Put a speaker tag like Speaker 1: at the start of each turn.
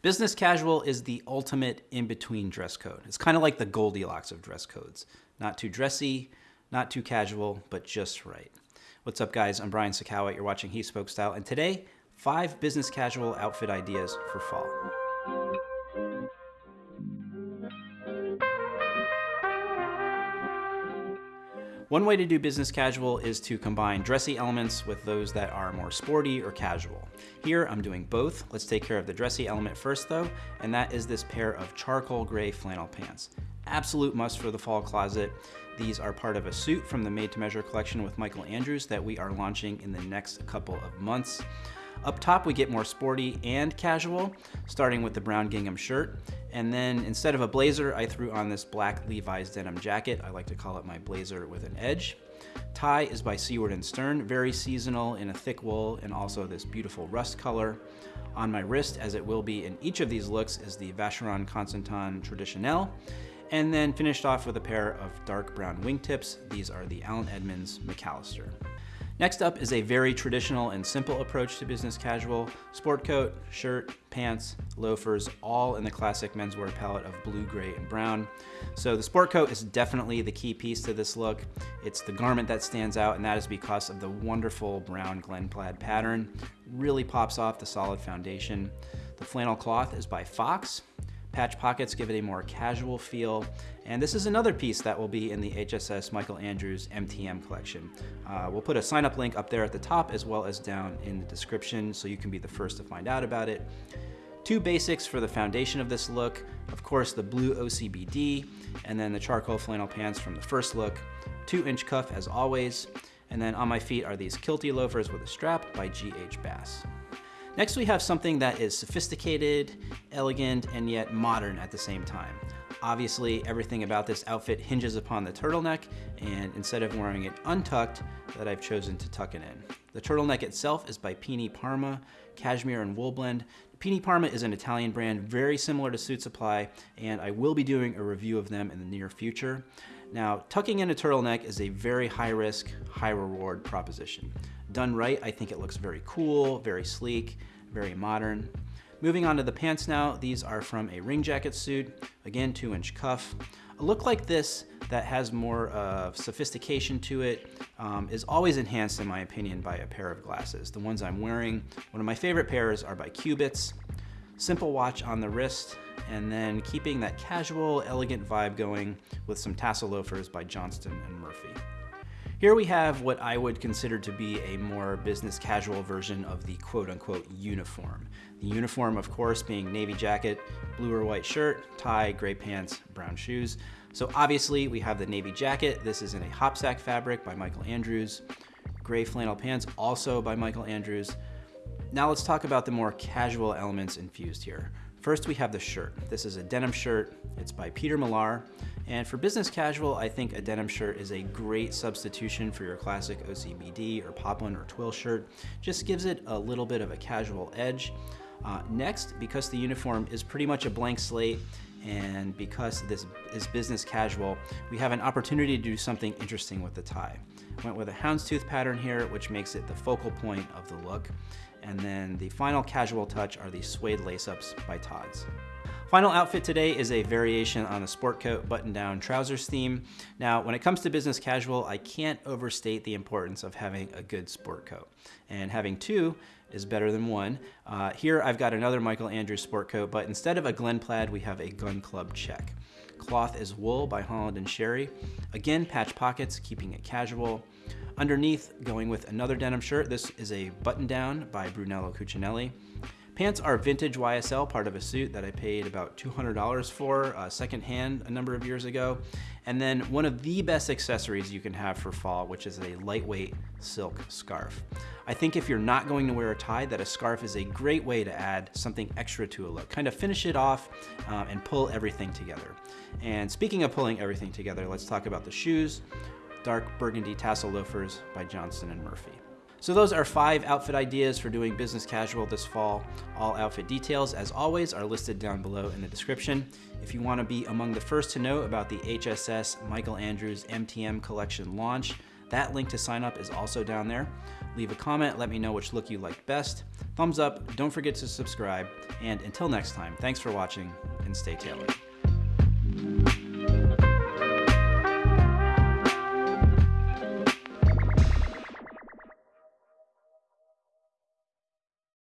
Speaker 1: Business casual is the ultimate in-between dress code. It's kind of like the Goldilocks of dress codes. Not too dressy, not too casual, but just right. What's up guys, I'm Brian Sacawa, you're watching He Spoke Style, and today, five business casual outfit ideas for fall. One way to do business casual is to combine dressy elements with those that are more sporty or casual. Here I'm doing both. Let's take care of the dressy element first though, and that is this pair of charcoal gray flannel pants. Absolute must for the fall closet. These are part of a suit from the Made to Measure collection with Michael Andrews that we are launching in the next couple of months. Up top, we get more sporty and casual, starting with the brown gingham shirt. And then instead of a blazer, I threw on this black Levi's denim jacket. I like to call it my blazer with an edge. Tie is by Seaward and Stearn, very seasonal in a thick wool and also this beautiful rust color. On my wrist, as it will be in each of these looks, is the Vacheron Constantin Traditionnelle. And then finished off with a pair of dark brown wingtips. These are the Allen Edmonds McAllister. Next up is a very traditional and simple approach to business casual. Sport coat, shirt, pants, loafers, all in the classic menswear palette of blue, gray, and brown. So the sport coat is definitely the key piece to this look. It's the garment that stands out, and that is because of the wonderful brown Glen plaid pattern. Really pops off the solid foundation. The flannel cloth is by Fox. Patch pockets give it a more casual feel. And this is another piece that will be in the HSS Michael Andrews MTM collection. Uh, we'll put a sign up link up there at the top as well as down in the description so you can be the first to find out about it. Two basics for the foundation of this look. Of course, the blue OCBD and then the charcoal flannel pants from the first look. Two inch cuff as always. And then on my feet are these kilty loafers with a strap by GH Bass. Next, we have something that is sophisticated, elegant, and yet modern at the same time. Obviously, everything about this outfit hinges upon the turtleneck, and instead of wearing it untucked, that I've chosen to tuck it in. The turtleneck itself is by Pini Parma, cashmere and wool blend. Pini Parma is an Italian brand very similar to Suit Supply, and I will be doing a review of them in the near future. Now, tucking in a turtleneck is a very high risk, high reward proposition. Done right, I think it looks very cool, very sleek, very modern. Moving on to the pants now, these are from a ring jacket suit, again, two inch cuff. A look like this that has more of sophistication to it um, is always enhanced in my opinion by a pair of glasses. The ones I'm wearing, one of my favorite pairs are by Cubitts. Simple watch on the wrist, and then keeping that casual, elegant vibe going with some tassel loafers by Johnston and Murphy. Here we have what I would consider to be a more business casual version of the quote unquote uniform. The uniform, of course, being navy jacket, blue or white shirt, tie, gray pants, brown shoes. So obviously we have the navy jacket. This is in a hopsack fabric by Michael Andrews. Gray flannel pants, also by Michael Andrews. Now let's talk about the more casual elements infused here. First, we have the shirt. This is a denim shirt. It's by Peter Millar. And for business casual, I think a denim shirt is a great substitution for your classic OCBD or poplin or twill shirt. Just gives it a little bit of a casual edge. Uh, next, because the uniform is pretty much a blank slate, and because this is business casual, we have an opportunity to do something interesting with the tie. Went with a houndstooth pattern here, which makes it the focal point of the look. And then the final casual touch are these suede lace-ups by Tod's. Final outfit today is a variation on the sport coat button-down trousers theme. Now, when it comes to business casual, I can't overstate the importance of having a good sport coat. And having two is better than one. Uh, here I've got another Michael Andrews sport coat, but instead of a Glen plaid, we have a Gun Club check. Cloth is wool by Holland and Sherry. Again, patch pockets, keeping it casual. Underneath, going with another denim shirt, this is a button down by Brunello Cucinelli. Pants are vintage YSL, part of a suit that I paid about $200 for uh, secondhand a number of years ago. And then one of the best accessories you can have for fall, which is a lightweight silk scarf. I think if you're not going to wear a tie, that a scarf is a great way to add something extra to a look. Kind of finish it off um, and pull everything together. And speaking of pulling everything together, let's talk about the shoes dark burgundy tassel loafers by Johnston & Murphy. So those are five outfit ideas for doing business casual this fall. All outfit details, as always, are listed down below in the description. If you wanna be among the first to know about the HSS Michael Andrews MTM collection launch, that link to sign up is also down there. Leave a comment, let me know which look you liked best. Thumbs up, don't forget to subscribe, and until next time, thanks for watching and stay tailored.